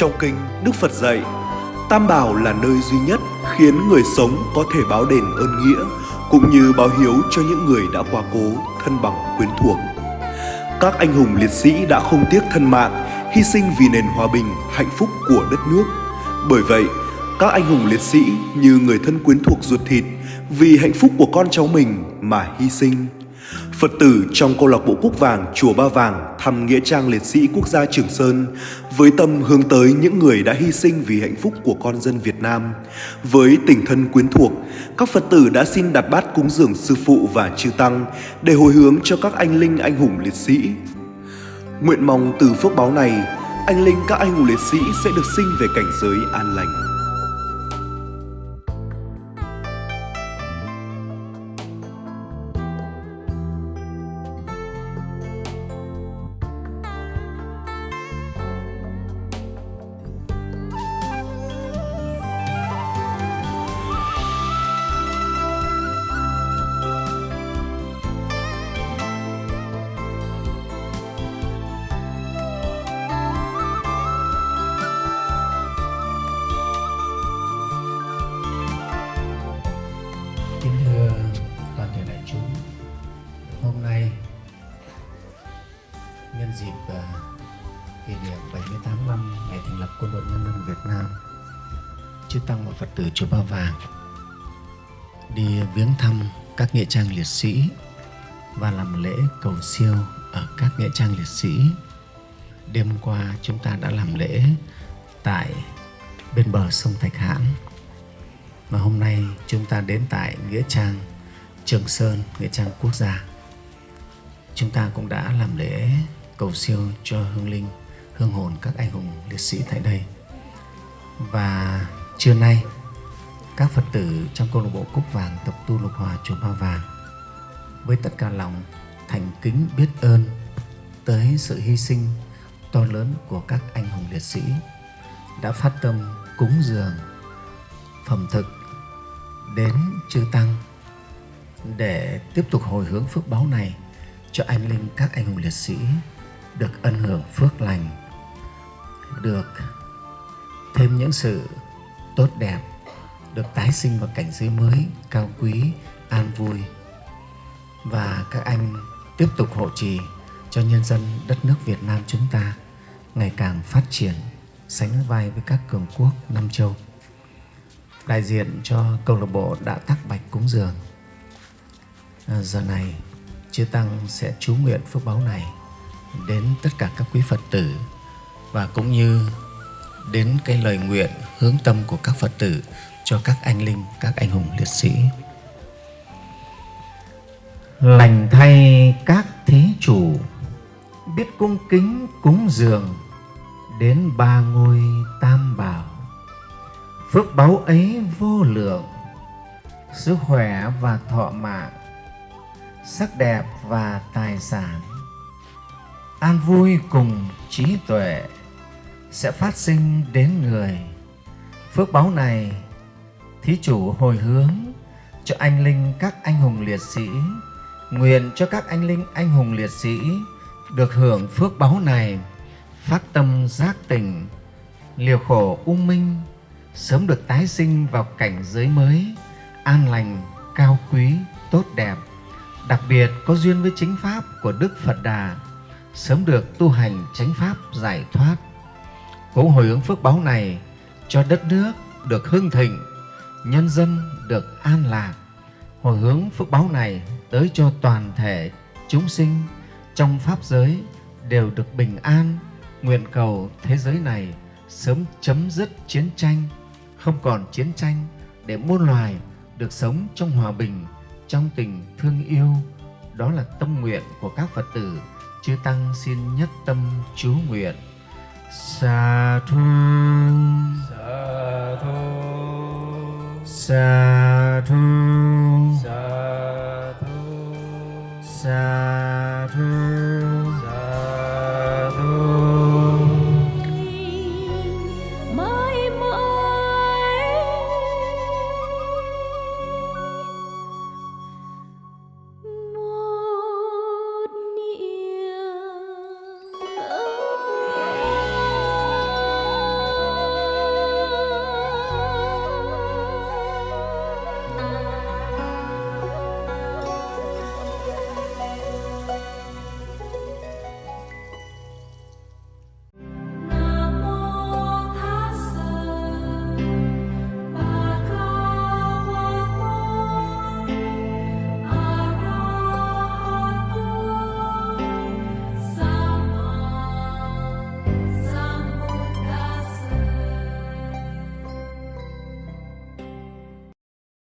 Trong kinh, Đức Phật dạy, Tam Bảo là nơi duy nhất khiến người sống có thể báo đền ơn nghĩa cũng như báo hiếu cho những người đã quá cố, thân bằng quyến thuộc. Các anh hùng liệt sĩ đã không tiếc thân mạng, hy sinh vì nền hòa bình, hạnh phúc của đất nước. Bởi vậy, các anh hùng liệt sĩ như người thân quyến thuộc ruột thịt vì hạnh phúc của con cháu mình mà hy sinh. Phật tử trong câu lạc bộ Cúc Vàng Chùa Ba Vàng thăm Nghĩa trang liệt sĩ quốc gia Trường Sơn với tâm hướng tới những người đã hy sinh vì hạnh phúc của con dân Việt Nam. Với tình thân quyến thuộc, các Phật tử đã xin đặt bát cúng dường sư phụ và chư tăng để hồi hướng cho các anh linh anh hùng liệt sĩ. Nguyện mong từ phước báo này, anh linh các anh hùng liệt sĩ sẽ được sinh về cảnh giới an lành. Nhân dịp uh, kỷ niệm 78 năm ngày thành lập Quân đội Nhân dân Việt Nam Chư Tăng và Phật tử Chùa Ba Vàng đi viếng thăm các nghĩa trang liệt sĩ và làm lễ cầu siêu ở các nghĩa trang liệt sĩ. Đêm qua chúng ta đã làm lễ tại bên bờ sông Thạch Hãn và hôm nay chúng ta đến tại nghĩa trang Trường Sơn, nghĩa trang quốc gia. Chúng ta cũng đã làm lễ cầu siêu cho hương linh, hương hồn các anh hùng liệt sĩ tại đây. Và trưa nay, các Phật tử trong câu lạc bộ Cúc Vàng tập tu lục hòa chùa Ba Vàng với tất cả lòng thành kính biết ơn tới sự hy sinh to lớn của các anh hùng liệt sĩ đã phát tâm cúng dường phẩm thực đến chư tăng để tiếp tục hồi hướng phước báo này cho anh linh các anh hùng liệt sĩ được ân hưởng phước lành được thêm những sự tốt đẹp được tái sinh vào cảnh giới mới cao quý an vui và các anh tiếp tục hộ trì cho nhân dân đất nước Việt Nam chúng ta ngày càng phát triển sánh vai với các cường quốc Nam Châu. Đại diện cho câu lạc bộ đã tắc bạch cúng dường. À, giờ này, chư Tăng sẽ chú nguyện phước báo này đến tất cả các quý Phật tử và cũng như đến cái lời nguyện hướng tâm của các Phật tử cho các anh linh, các anh hùng liệt sĩ. Lành thay các thí chủ biết cung kính cúng dường đến ba ngôi tam bảo. Phước báu ấy vô lượng, sức khỏe và thọ mạng, sắc đẹp và tài sản an vui cùng trí tuệ sẽ phát sinh đến người. Phước báu này, thí chủ hồi hướng cho anh linh các anh hùng liệt sĩ, nguyện cho các anh linh anh hùng liệt sĩ được hưởng phước báu này phát tâm giác tình liều khổ ung minh, sớm được tái sinh vào cảnh giới mới, an lành, cao quý, tốt đẹp. Đặc biệt có duyên với chính pháp của đức phật đà sớm được tu hành chánh pháp giải thoát. Cũng hồi hướng phước báo này cho đất nước được hưng thịnh, nhân dân được an lạc. Hồi hướng phước báo này tới cho toàn thể chúng sinh trong pháp giới đều được bình an, nguyện cầu thế giới này sớm chấm dứt chiến tranh, không còn chiến tranh để muôn loài được sống trong hòa bình, trong tình thương yêu. Đó là tâm nguyện của các Phật tử chư tăng xin nhất tâm chú nguyện. Xa thu xa thu xa thu xa thu sa thu